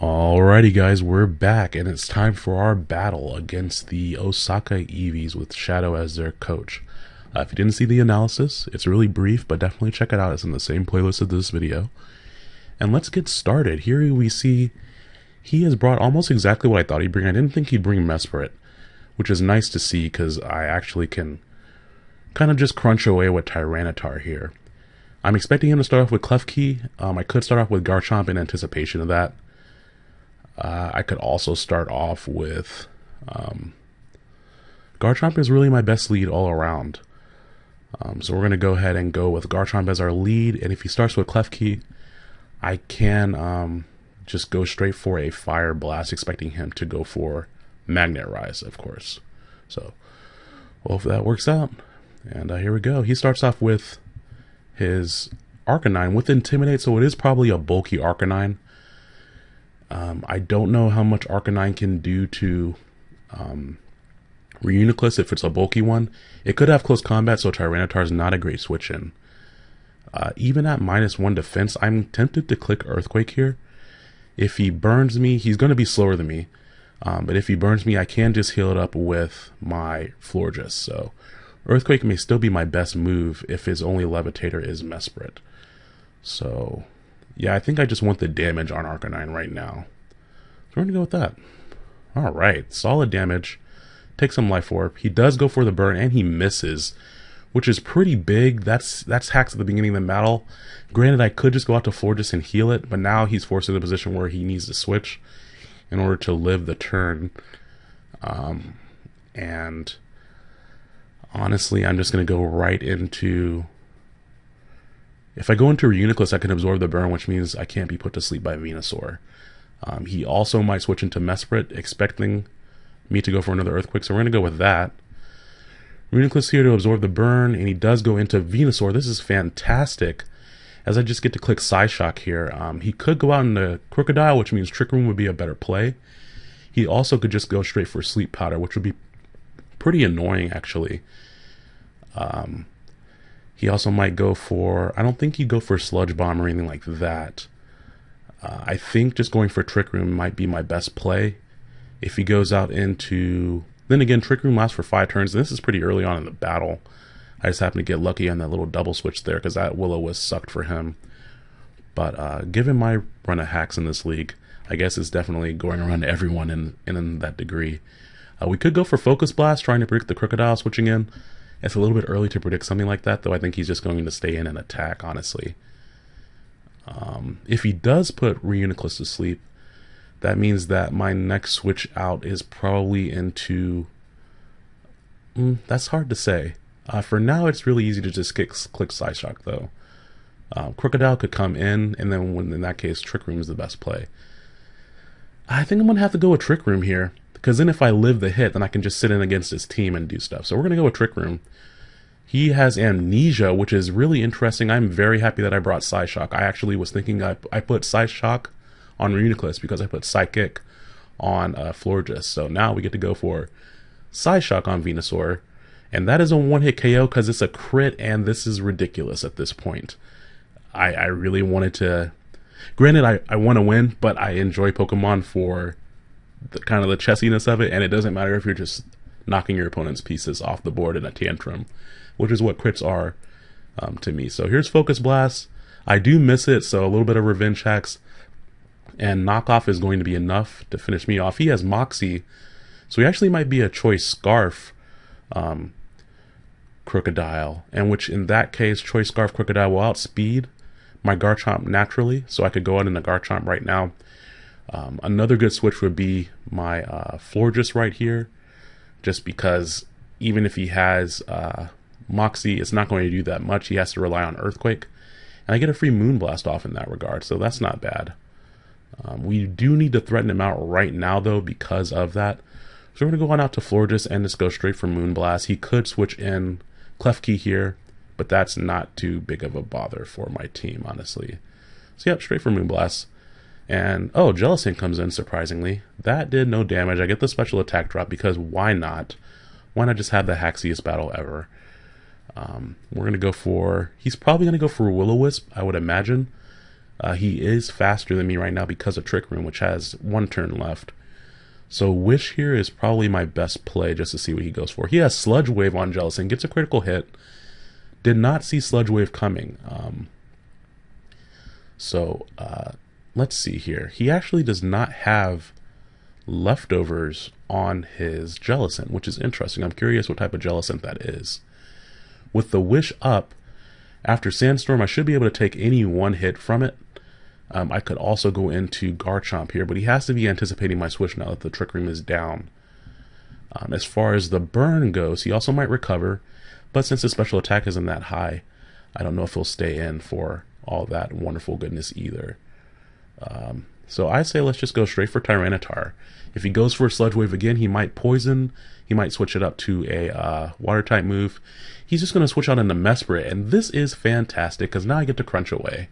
Alrighty, guys, we're back, and it's time for our battle against the Osaka Eevees with Shadow as their coach. Uh, if you didn't see the analysis, it's really brief, but definitely check it out. It's in the same playlist of this video. And let's get started. Here we see he has brought almost exactly what I thought he'd bring. I didn't think he'd bring Mesprit, which is nice to see because I actually can kind of just crunch away with Tyranitar here. I'm expecting him to start off with Klefki. Um, I could start off with Garchomp in anticipation of that. Uh, I could also start off with um, Garchomp is really my best lead all around. Um, so we're going to go ahead and go with Garchomp as our lead. And if he starts with Klefki, I can um, just go straight for a Fire Blast, expecting him to go for Magnet Rise, of course. So, well, if that works out. And uh, here we go. He starts off with his Arcanine with Intimidate, so it is probably a bulky Arcanine. Um, I don't know how much Arcanine can do to um, Reuniclus if it's a bulky one. It could have close combat, so Tyranitar is not a great switch in. Uh, even at minus one defense, I'm tempted to click Earthquake here. If he burns me, he's going to be slower than me. Um, but if he burns me, I can just heal it up with my Florges. So Earthquake may still be my best move if his only Levitator is Mesprit. So yeah, I think I just want the damage on Arcanine right now. So we're going to go with that. Alright, solid damage. Take some Life Orb. He does go for the burn, and he misses, which is pretty big. That's that's hacks at the beginning of the battle. Granted, I could just go out to Florges and heal it, but now he's forced in a position where he needs to switch in order to live the turn. Um, and honestly, I'm just going to go right into if I go into Reuniclus, I can absorb the burn, which means I can't be put to sleep by Venusaur. Um, he also might switch into Mesprit, expecting me to go for another Earthquake, so we're going to go with that. Reuniclus here to absorb the burn, and he does go into Venusaur. This is fantastic, as I just get to click Psyshock here. Um, he could go out into Krookodile, which means Trick Room would be a better play. He also could just go straight for Sleep Powder, which would be pretty annoying, actually. Um, he also might go for, I don't think he'd go for Sludge Bomb or anything like that. Uh, I think just going for Trick Room might be my best play. If he goes out into, then again, Trick Room lasts for five turns, and this is pretty early on in the battle. I just happened to get lucky on that little double switch there because that Willow was sucked for him. But uh, given my run of hacks in this league, I guess it's definitely going around to everyone in, in that degree. Uh, we could go for Focus Blast, trying to predict the Krookodile switching in. It's a little bit early to predict something like that, though I think he's just going to stay in and attack, honestly. Um, if he does put Reuniclus to sleep, that means that my next switch out is probably into... Mm, that's hard to say. Uh, for now, it's really easy to just click, click Psyshock, though. Um, Krookodile could come in, and then when, in that case, Trick Room is the best play. I think I'm going to have to go with Trick Room here. Because then if I live the hit, then I can just sit in against his team and do stuff. So we're going to go with Trick Room. He has Amnesia, which is really interesting. I'm very happy that I brought Psyshock. I actually was thinking I, I put Psyshock on Reuniclus because I put Psychic on uh, Florges. So now we get to go for Psyshock on Venusaur. And that is a one-hit KO because it's a crit, and this is ridiculous at this point. I, I really wanted to... Granted, I, I want to win, but I enjoy Pokemon for the kind of the chessiness of it, and it doesn't matter if you're just knocking your opponent's pieces off the board in a tantrum, which is what crits are um, to me. So here's Focus Blast. I do miss it, so a little bit of revenge hacks and knockoff is going to be enough to finish me off. He has Moxie, so he actually might be a choice Scarf um, Krookodile, and which in that case, choice Scarf Krookodile will outspeed my Garchomp naturally, so I could go out in the Garchomp right now um, another good switch would be my uh, Florges right here, just because even if he has uh, Moxie, it's not going to do that much. He has to rely on Earthquake. And I get a free Moonblast off in that regard, so that's not bad. Um, we do need to threaten him out right now, though, because of that. So we're going to go on out to Florges and just go straight for Moonblast. He could switch in Klefki here, but that's not too big of a bother for my team, honestly. So, yep, straight for Moonblast. And oh, Jellicent comes in surprisingly. That did no damage. I get the special attack drop because why not? Why not just have the haxiest battle ever? Um, we're gonna go for. He's probably gonna go for Will-O-Wisp, I would imagine. Uh, he is faster than me right now because of Trick Room, which has one turn left. So Wish here is probably my best play just to see what he goes for. He has Sludge Wave on Jellicent, gets a critical hit. Did not see Sludge Wave coming. Um, so uh, let's see here. He actually does not have leftovers on his Jellicent, which is interesting. I'm curious what type of Jellicent that is. With the Wish up, after Sandstorm, I should be able to take any one hit from it. Um, I could also go into Garchomp here, but he has to be anticipating my switch now that the Trick Room is down. Um, as far as the burn goes, he also might recover, but since his special attack isn't that high, I don't know if he'll stay in for all that wonderful goodness either. Um, so I say let's just go straight for Tyranitar. If he goes for a Sludge Wave again, he might Poison. He might switch it up to a uh, Water type move. He's just going to switch out into Mesprit, and this is fantastic because now I get to Crunch away.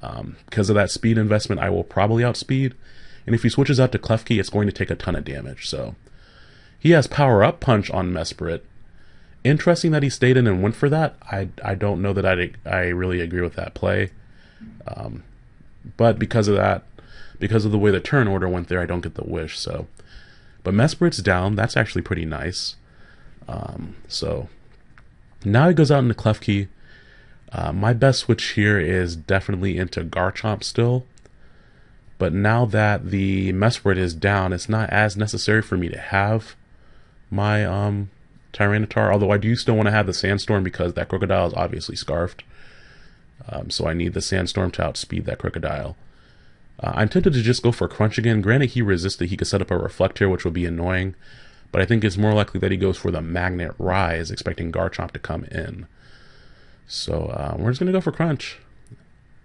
Um, because of that speed investment, I will probably outspeed. And if he switches out to Klefki, it's going to take a ton of damage. So he has Power Up Punch on Mesprit. Interesting that he stayed in and went for that. I, I don't know that I, I really agree with that play. Um, but because of that, because of the way the turn order went there, I don't get the wish. So, but Mesprit's down. That's actually pretty nice. Um, so now he goes out into Klefki. Uh, my best switch here is definitely into Garchomp still. But now that the Mesprit is down, it's not as necessary for me to have my um, Tyranitar. Although I do still want to have the Sandstorm because that Krookodile is obviously Scarfed. Um, so I need the Sandstorm to outspeed that Krookodile. Uh, I'm tempted to just go for Crunch again. Granted, he resisted. He could set up a Reflect here, which would be annoying. But I think it's more likely that he goes for the Magnet Rise, expecting Garchomp to come in. So uh, we're just going to go for Crunch.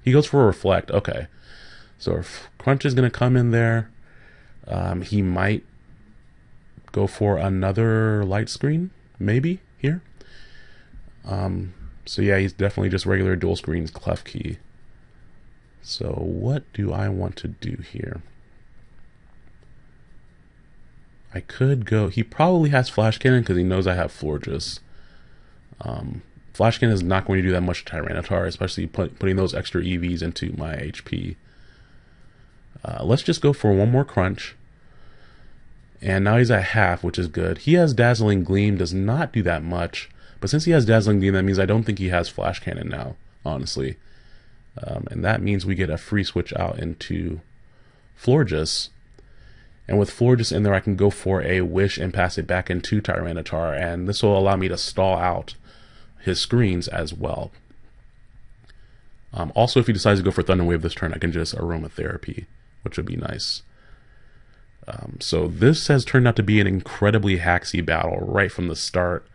He goes for a Reflect. Okay. So if Crunch is going to come in there. Um, he might go for another Light Screen, maybe, here. Um, so yeah, he's definitely just regular dual screens Klefki. So what do I want to do here? I could go... He probably has Flash Cannon because he knows I have Florges. Um, Flash Cannon is not going to do that much to Tyranitar, especially put, putting those extra EVs into my HP. Uh, let's just go for one more crunch. And now he's at half, which is good. He has Dazzling Gleam, does not do that much. But since he has Dazzling Gleam, that means I don't think he has Flash Cannon now, honestly. Um, and that means we get a free switch out into Florges. And with Florges in there, I can go for a Wish and pass it back into Tyranitar. And this will allow me to stall out his screens as well. Um, also, if he decides to go for Thunder Wave this turn, I can just Aromatherapy, which would be nice. Um, so this has turned out to be an incredibly hacksy battle right from the start,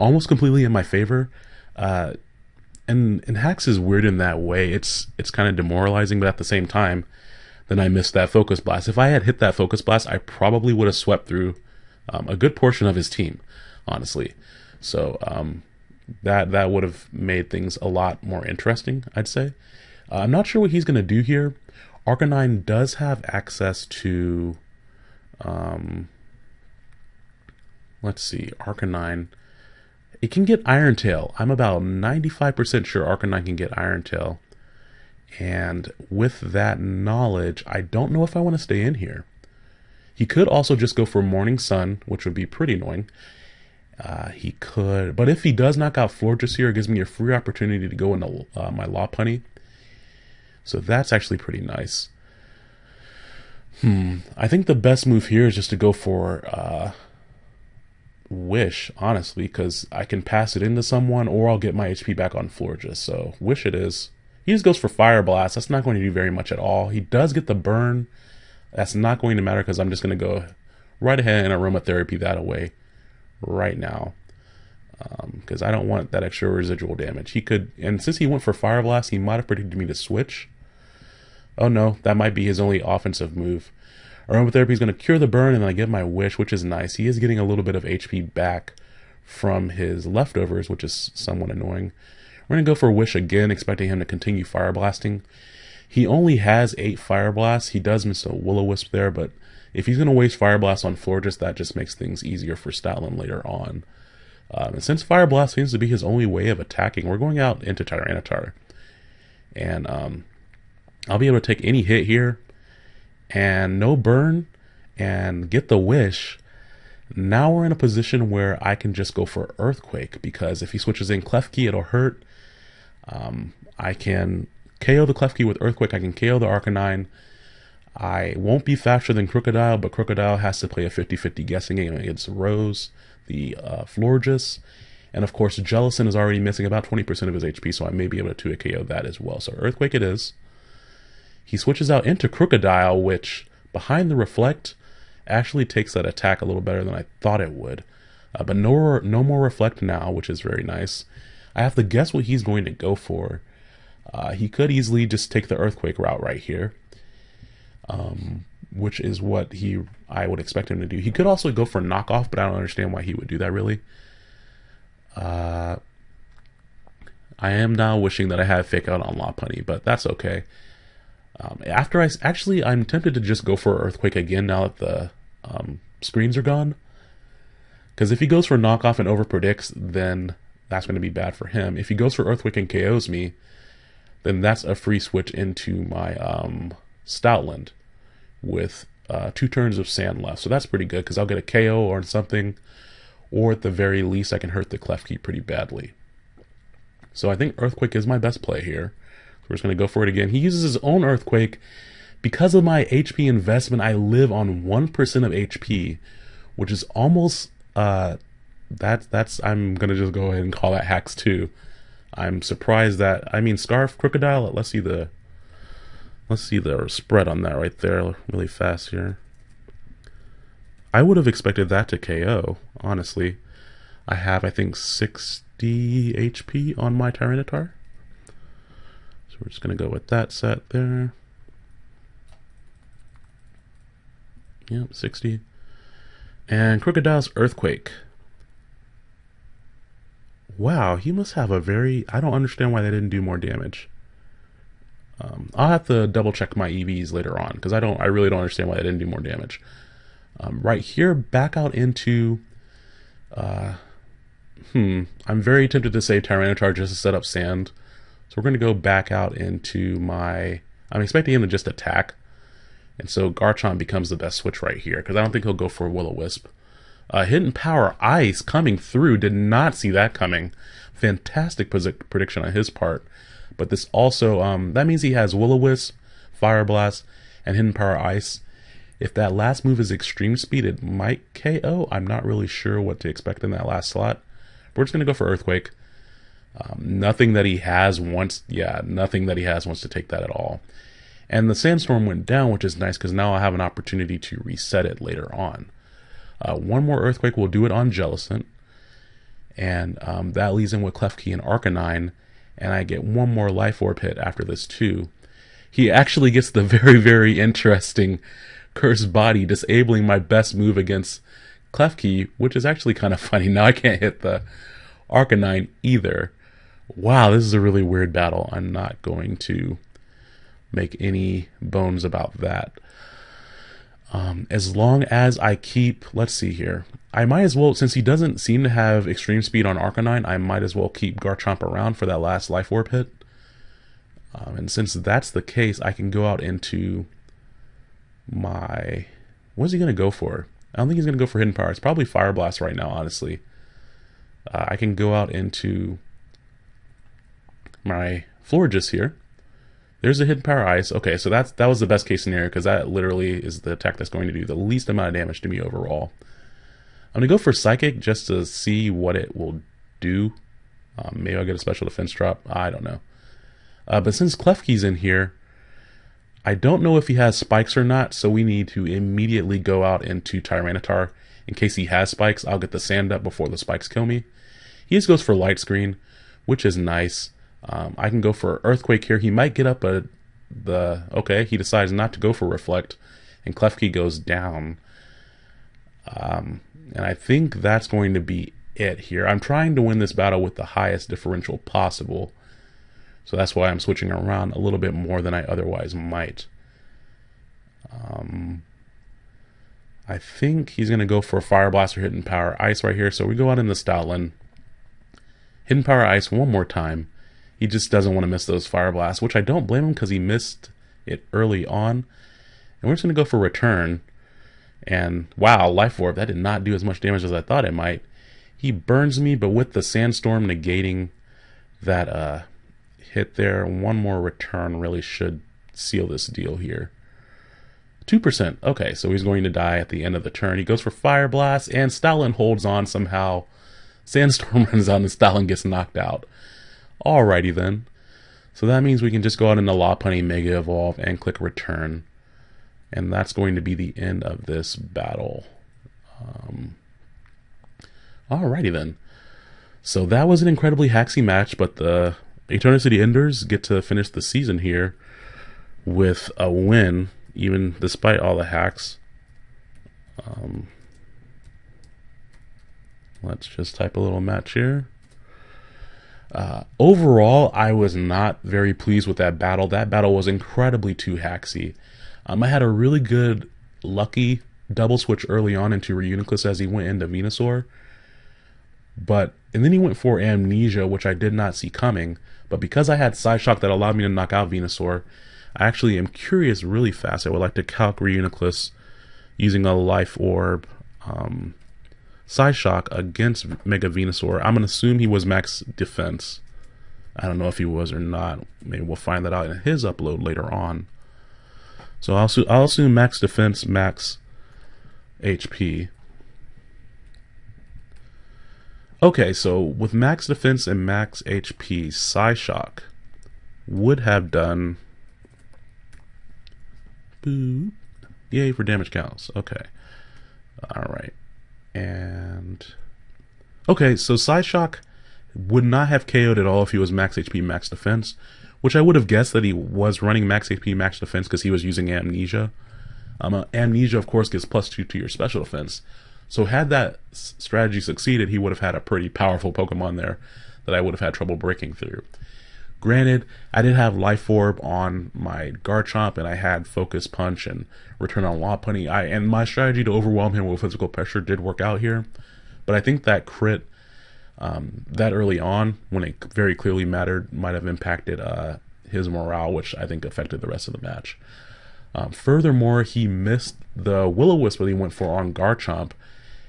almost completely in my favor. Uh, and and hacks is weird in that way. It's it's kind of demoralizing, but at the same time, then I missed that focus blast. If I had hit that focus blast, I probably would have swept through um, a good portion of his team, honestly. So um, that that would have made things a lot more interesting, I'd say. Uh, I'm not sure what he's going to do here. Arcanine does have access to, um, let's see, Arcanine it can get Iron Tail. I'm about 95% sure Arcanine can get Iron Tail. And with that knowledge, I don't know if I want to stay in here. He could also just go for Morning Sun, which would be pretty annoying. Uh, he could, but if he does knock out Florges here, it gives me a free opportunity to go into uh, my Lopunny. So that's actually pretty nice. Hmm, I think the best move here is just to go for uh, Wish, honestly, because I can pass it into someone or I'll get my HP back on Florges. So, Wish it is. He just goes for Fire Blast. That's not going to do very much at all. He does get the burn. That's not going to matter because I'm just going to go right ahead and aromatherapy that away right now. Because um, I don't want that extra residual damage. He could, and since he went for Fire Blast, he might have predicted me to switch. Oh no, that might be his only offensive move. Aromatherapy is going to cure the burn, and I get my wish, which is nice. He is getting a little bit of HP back from his leftovers, which is somewhat annoying. We're going to go for Wish again, expecting him to continue Fire Blasting. He only has 8 Fire Blasts. He does miss a Will-O-Wisp there, but if he's going to waste Fire Blast on Florges, that just makes things easier for Stoutland later on. Um, and since Fire Blast seems to be his only way of attacking, we're going out into Tyranitar. And um, I'll be able to take any hit here and no burn and get the wish. Now we're in a position where I can just go for Earthquake because if he switches in Klefki, it'll hurt. Um, I can KO the Klefki with Earthquake. I can KO the Arcanine. I won't be faster than Krookodile, but Krookodile has to play a 50-50 guessing game against Rose, the uh, Florges. And of course, Jellicent is already missing about 20% of his HP, so I may be able to 2 KO that as well. So Earthquake it is. He switches out into Krookodile, which behind the Reflect actually takes that attack a little better than I thought it would. Uh, but no, no more Reflect now, which is very nice. I have to guess what he's going to go for. Uh, he could easily just take the Earthquake route right here, um, which is what he I would expect him to do. He could also go for knockoff, but I don't understand why he would do that really. Uh, I am now wishing that I had fake out on Lopunny, but that's okay. Um, after I actually, I'm tempted to just go for Earthquake again now that the um, screens are gone. Because if he goes for knockoff and over predicts, then that's going to be bad for him. If he goes for Earthquake and KOs me, then that's a free switch into my um, Stoutland with uh, two turns of sand left. So that's pretty good because I'll get a KO or something, or at the very least, I can hurt the Klefki pretty badly. So I think Earthquake is my best play here. We're just going to go for it again. He uses his own Earthquake. Because of my HP investment, I live on 1% of HP, which is almost, uh, that's, that's, I'm going to just go ahead and call that hacks too. I'm surprised that, I mean, Scarf, Krookodile, let's see the, let's see the spread on that right there really fast here. I would have expected that to KO, honestly. I have, I think, 60 HP on my Tyranitar we're just going to go with that set there. Yep, 60. And Krookodile's Earthquake. Wow, he must have a very... I don't understand why they didn't do more damage. Um, I'll have to double check my EVs later on because I don't. I really don't understand why they didn't do more damage. Um, right here, back out into. Uh, hmm. I'm very tempted to say Tyranitar just to set up sand so we're going to go back out into my, I'm expecting him to just attack. And so Garchomp becomes the best switch right here, because I don't think he'll go for Will-O-Wisp. Uh, Hidden Power Ice coming through, did not see that coming. Fantastic prediction on his part. But this also, um, that means he has Will-O-Wisp, Fire Blast, and Hidden Power Ice. If that last move is Extreme Speed, it might KO. I'm not really sure what to expect in that last slot. We're just going to go for Earthquake. Um, nothing that he has wants, yeah, nothing that he has wants to take that at all. And the sandstorm went down, which is nice because now I have an opportunity to reset it later on. Uh, one more earthquake will do it on Jellicent, and um, that leaves him with Klefki and Arcanine, and I get one more Life Orb hit after this too. He actually gets the very, very interesting Cursed Body, disabling my best move against Klefki, which is actually kind of funny. Now I can't hit the Arcanine either wow, this is a really weird battle. I'm not going to make any bones about that. Um, as long as I keep, let's see here, I might as well, since he doesn't seem to have extreme speed on Arcanine, I might as well keep Garchomp around for that last Life Orb hit. Um, and since that's the case, I can go out into my, what's he going to go for? I don't think he's going to go for Hidden Power. It's probably Fire Blast right now, honestly. Uh, I can go out into my Florges here. There's a hidden power ice. Okay, so that's that was the best case scenario because that literally is the attack that's going to do the least amount of damage to me overall. I'm gonna go for psychic just to see what it will do. Um, maybe I'll get a special defense drop. I don't know. Uh, but since Klefki's in here, I don't know if he has spikes or not, so we need to immediately go out into Tyranitar. In case he has spikes, I'll get the sand up before the spikes kill me. He just goes for light screen, which is nice. Um, I can go for Earthquake here. He might get up a the okay. He decides not to go for Reflect, and Klefki goes down. Um, and I think that's going to be it here. I'm trying to win this battle with the highest differential possible. So that's why I'm switching around a little bit more than I otherwise might. Um, I think he's going to go for Fire Blaster Hidden Power Ice right here. So we go out in the Stoutland. Hidden Power Ice one more time. He just doesn't want to miss those fire blasts, which I don't blame him because he missed it early on. And we're just going to go for return. And wow, Life Orb, that did not do as much damage as I thought it might. He burns me, but with the Sandstorm negating that uh, hit there, one more return really should seal this deal here. 2%. Okay, so he's going to die at the end of the turn. He goes for Fire Blast, and Stoutland holds on somehow. Sandstorm runs out, and Stoutland gets knocked out. Alrighty then. So that means we can just go out into Lopunny Mega Evolve and click Return. And that's going to be the end of this battle. Um, alrighty then. So that was an incredibly haxy match, but the Eternity Enders get to finish the season here with a win, even despite all the hacks. Um, let's just type a little match here. Uh, overall, I was not very pleased with that battle. That battle was incredibly too haxy. Um, I had a really good, lucky double switch early on into Reuniclus as he went into Venusaur. But, and then he went for Amnesia, which I did not see coming. But because I had Psyshock that allowed me to knock out Venusaur, I actually am curious really fast. I would like to calc Reuniclus using a Life Orb. Um, Psyshock against Mega Venusaur. I'm going to assume he was max defense. I don't know if he was or not. Maybe we'll find that out in his upload later on. So I'll, I'll assume max defense, max HP. Okay, so with max defense and max HP, Psyshock would have done... Boop. Yay for damage counts. Okay. Alright. And okay, so Psyshock would not have KO'd at all if he was max HP, max defense, which I would have guessed that he was running max HP, max defense because he was using Amnesia. Um, uh, Amnesia, of course, gives plus two to your special defense. So had that strategy succeeded, he would have had a pretty powerful Pokemon there that I would have had trouble breaking through. Granted, I did have Life Orb on my Garchomp, and I had Focus Punch and Return on Lopunny. I and my strategy to overwhelm him with physical pressure did work out here, but I think that crit um, that early on, when it very clearly mattered, might have impacted uh, his morale, which I think affected the rest of the match. Um, furthermore, he missed the Will-O-Wisp that he went for on Garchomp,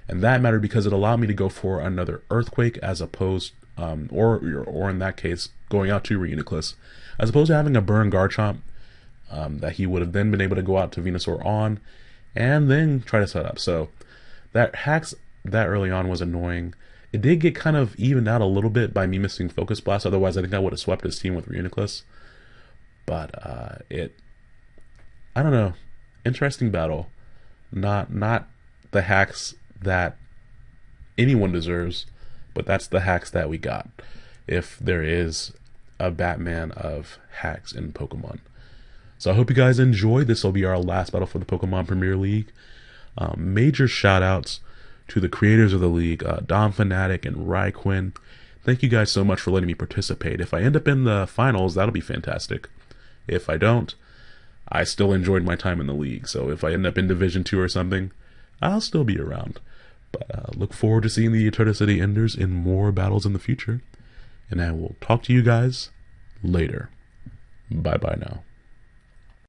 and that mattered because it allowed me to go for another Earthquake as opposed um, or or in that case, going out to Reuniclus, as opposed to having a burn Garchomp um, that he would have then been able to go out to Venusaur on, and then try to set up. So that hacks that early on was annoying. It did get kind of evened out a little bit by me missing Focus Blast. Otherwise, I think I would have swept his team with Reuniclus. But uh, it, I don't know, interesting battle. Not not the hacks that anyone deserves but that's the hacks that we got. If there is a Batman of hacks in Pokemon. So I hope you guys enjoyed. This will be our last battle for the Pokemon Premier League. Um, major shout outs to the creators of the league, uh, Dom Fanatic and Ryquin. Thank you guys so much for letting me participate. If I end up in the finals, that'll be fantastic. If I don't, I still enjoyed my time in the league. So if I end up in Division 2 or something, I'll still be around. But uh, look forward to seeing the Eternity City Enders in more battles in the future. And I will talk to you guys later. Bye bye now.